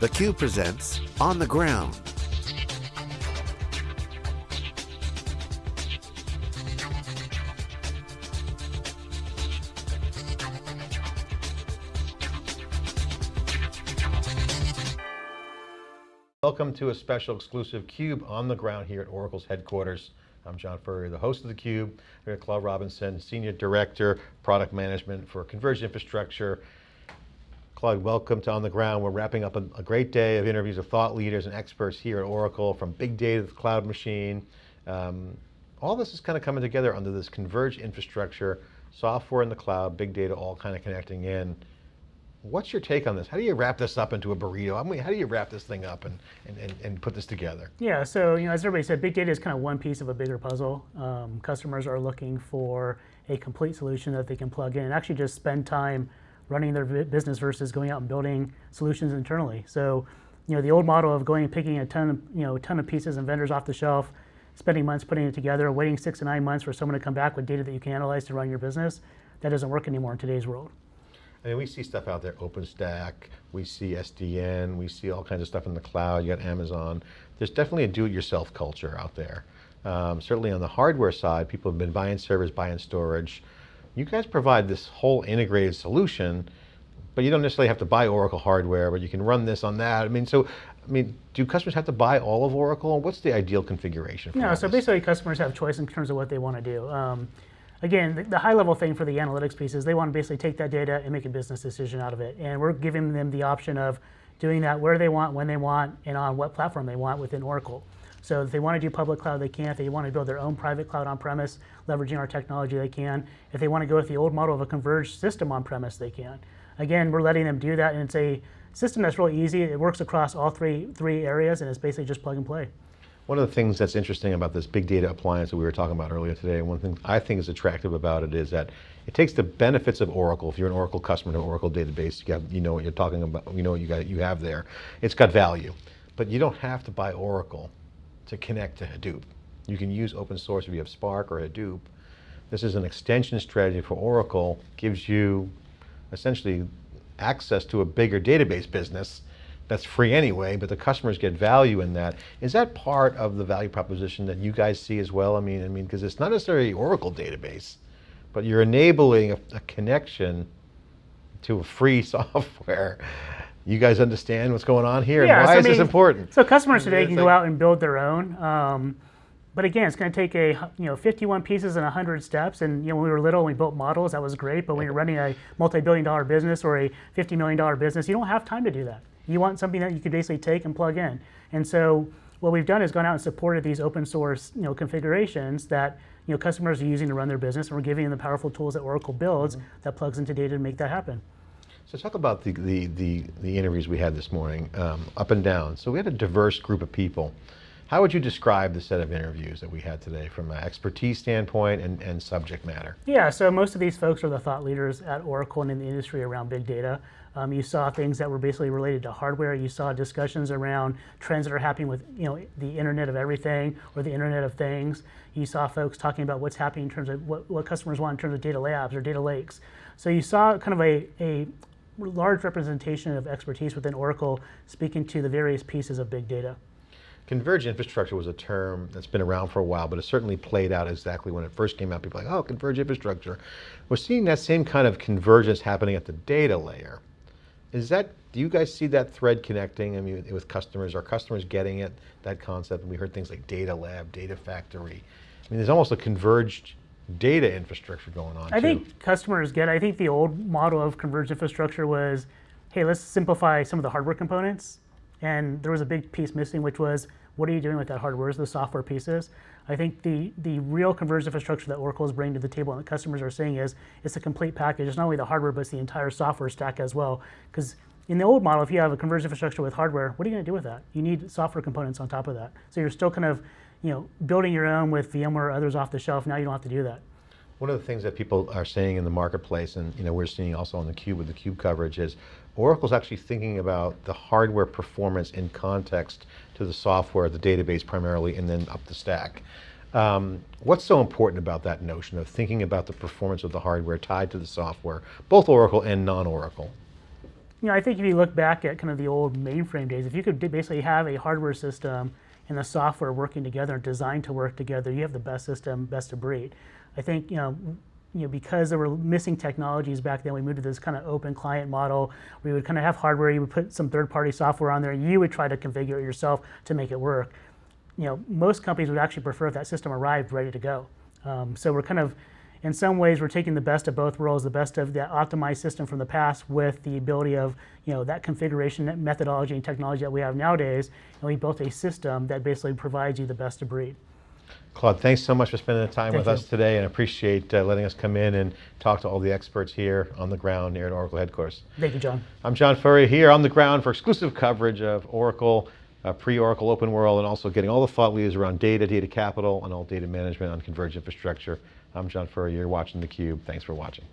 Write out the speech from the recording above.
theCUBE presents On the Ground. Welcome to a special exclusive CUBE on the ground here at Oracle's headquarters. I'm John Furrier, the host of theCUBE. We have Claude Robinson, Senior Director, Product Management for Converged Infrastructure. Claude, welcome to On the Ground. We're wrapping up a, a, great day of interviews with thought leaders and experts here at Oracle, from big data to the cloud machine. Um, all this is kind of coming together under this converged infrastructure, software in the cloud, big data all kind of connecting in. What's your take on this? How do you wrap this up into a burrito? I mean, how do you wrap this thing up and, and, and, and put this together? Yeah, so you know, as everybody said, big data is kind of one piece of a bigger puzzle. Um, customers are looking for a complete solution that they can plug in and actually just spend time running their business versus going out and building solutions internally. So, you know, the old model of going and picking a ton of, you know, a ton of pieces and vendors off the shelf, spending months putting it together, waiting six to nine months for someone to come back with data that you can analyze to run your business, that doesn't work anymore in today's world. I mean, we see stuff out there, OpenStack, we see SDN, we see all kinds of stuff in the cloud, you got Amazon. There's definitely a do-it-yourself culture out there. Um, certainly on the hardware side, people have been buying servers, buying storage. You guys provide this whole integrated solution, but you don't necessarily have to buy Oracle hardware, but you can run this on that. I mean, so, I mean, do customers have to buy all of Oracle? What's the ideal configuration? no, so this? basically customers have choice in terms of what they want to do. Um, again, the, the, high level thing for the analytics piece is they want to basically take that data and make a business decision out of it. And we're giving them the option of doing that where they want, when they want, and on what platform they want within Oracle. So if they want to do public cloud, they can. If they want to build their own private cloud on-premise, leveraging our technology, they can. If they want to go with the old model of a converged system on-premise, they can. Again, we're letting them do that, and it's a system that's really easy. It works across all three, three areas, and it's basically just plug and play. One of the things that's interesting about this big data appliance that we were talking about earlier today, one thing I think is attractive about it is that it takes the benefits of Oracle. If you're an Oracle customer to an Oracle database, you, have, you know what you're talking about, you know what you, got, you have there. It's got value, but you don't have to buy Oracle to connect to Hadoop. You can use open source if you have Spark or Hadoop. This is an extension strategy for Oracle, gives you essentially access to a bigger database business that's free anyway, but the customers get value in that. Is that part of the value proposition that you guys see as well? I mean, I mean, because it's not necessarily Oracle database, but you're enabling a, a connection to a free software. You guys understand what's going on here? Yeah, why so is I mean, this important? So customers today can go out and build their own. Um, but again, it's going to take a you know 51 pieces and 100 steps. And you know when we were little, and we built models. That was great. But when you're running a multi-billion-dollar business or a 50 million dollar business, you don't have time to do that. You want something that you could basically take and plug in. And so what we've done is gone out and supported these open source you know, configurations that you know, customers are using to run their business, and we're giving them the powerful tools that Oracle builds mm -hmm. that plugs into data to make that happen. So talk about the, the, the, the interviews we had this morning, um, up and down. So we had a diverse group of people. How would you describe the set of interviews that we had today from an expertise standpoint and, and subject matter? Yeah, so most of these folks are the thought leaders at Oracle and in the industry around big data. Um, you saw things that were basically related to hardware. You saw discussions around trends that are happening with you know the Internet of Everything or the Internet of Things. You saw folks talking about what's happening in terms of what, what customers want in terms of data labs or data lakes. So you saw kind of a, a large representation of expertise within Oracle speaking to the various pieces of big data. Converged infrastructure was a term that's been around for a while, but it certainly played out exactly when it first came out. People like, oh, converged infrastructure. We're seeing that same kind of convergence happening at the data layer. Is that, do you guys see that thread connecting I mean, with customers? Are customers getting it, that concept? And we heard things like data lab, data factory. I mean, there's almost a converged data infrastructure going on I too. think customers get, I think the old model of converged infrastructure was, hey, let's simplify some of the hardware components and there was a big piece missing, which was, what are you doing with that hardware? Where's the software pieces? I think the, the real converged infrastructure that Oracle is bringing to the table and the customers are saying is, it's a complete package. It's not only the hardware, but it's the entire software stack as well. Because in the old model, if you have a converged infrastructure with hardware, what are you going to do with that? You need software components on top of that. So you're still kind of you know, building your own with VMware or others off the shelf. Now you don't have to do that. One of the things that people are saying in the marketplace, and you know, we're seeing also on the Cube with the Cube coverage is, Oracle's actually thinking about the hardware performance in context to the software, the database primarily, and then up the stack. Um, what's so important about that notion of thinking about the performance of the hardware tied to the software, both Oracle and non-Oracle? you know, I think if you look back at kind of the old mainframe days, if you could basically have a hardware system and the software working together designed to work together, you have the best system, best of breed. I think, you know, you know, because there were missing technologies back then, we moved to this kind of open client model. We would kind of have hardware, you would put some third-party software on there, and you would try to configure it yourself to make it work. You know, most companies would actually prefer if that system arrived ready to go. Um, so we're kind of, in some ways, we're taking the best of both worlds, the best of that optimized system from the past with the ability of, you know, that configuration that methodology and technology that we have nowadays, and we built a system that basically provides you the best of breed. Claude, thanks so much for spending the time Thank with you. us today and appreciate uh, letting us come in and talk to all the experts here on the ground here at Oracle headquarters. Thank you, John. I'm John Furrier here on the ground for exclusive coverage of Oracle, uh, pre-Oracle Open World, and also getting all the thought leaders around data, data capital, and all data management on converged infrastructure. I'm John Furrier, you're watching theCUBE. Thanks for watching.